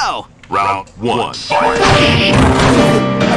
go! Round one. Fight.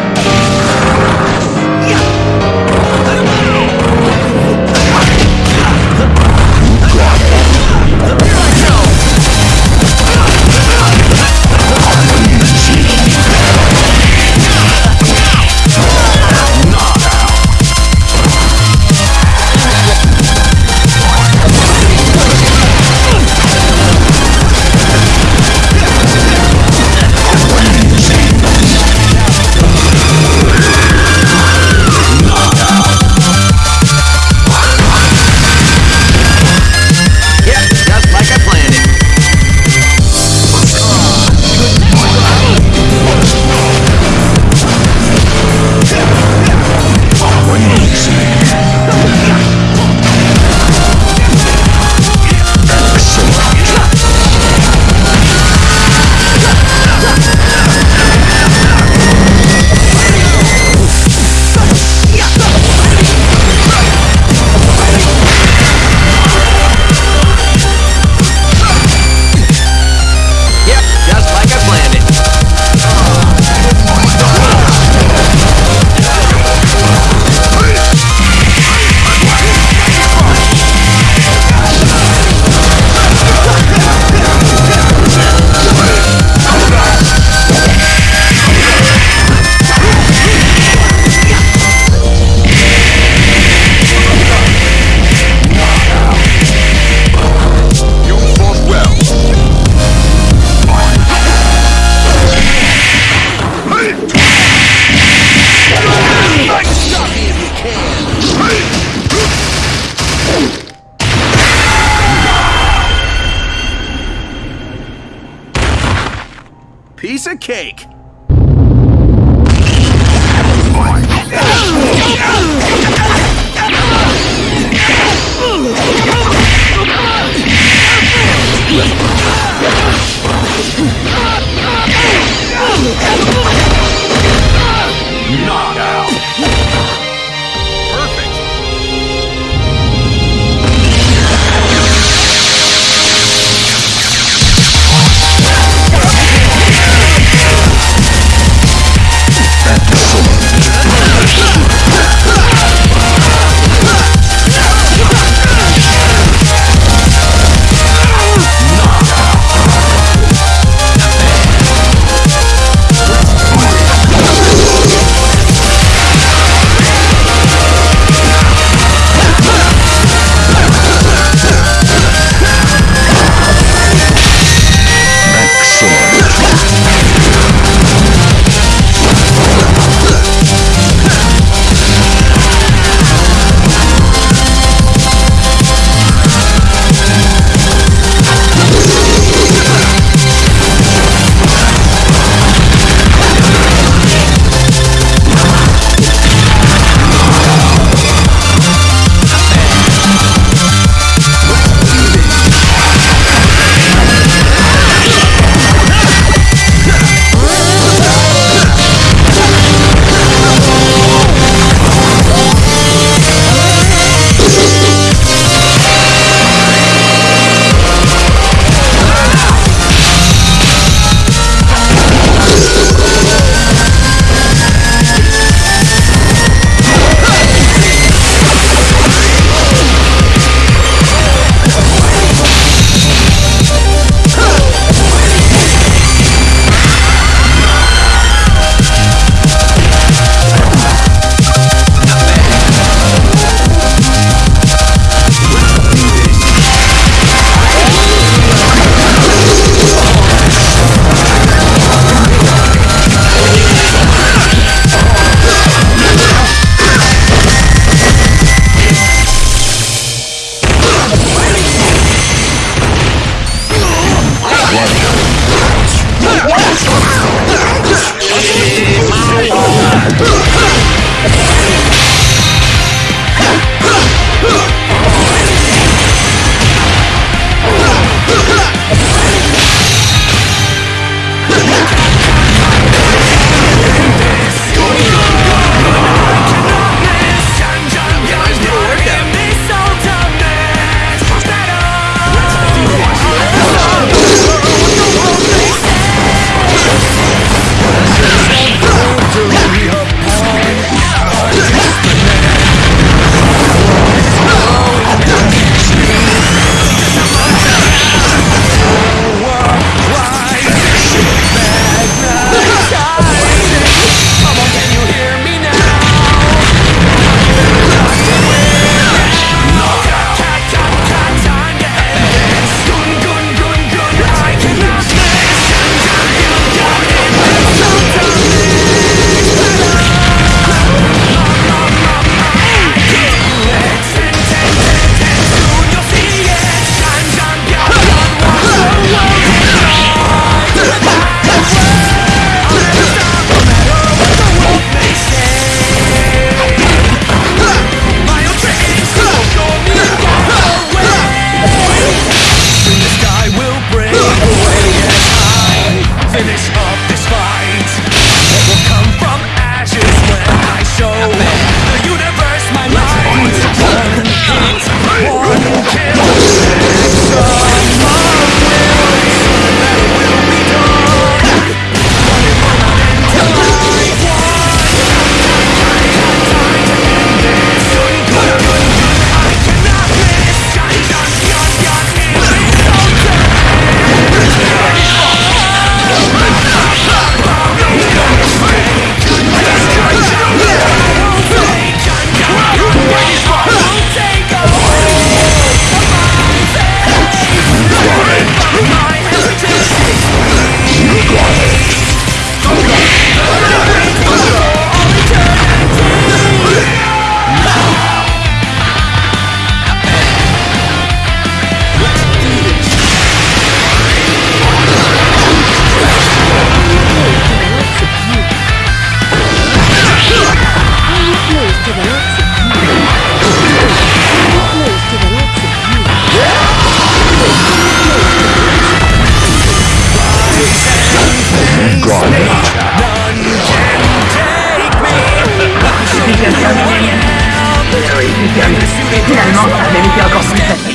Cake.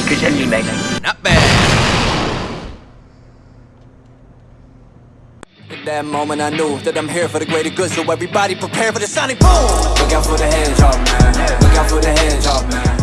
Plus facile que je ne l'imagine. Not bad. At that moment I knew that I'm here for the greater good So everybody prepare for the sonic boom Look out for the hedgehog man Look out for the hedgehog man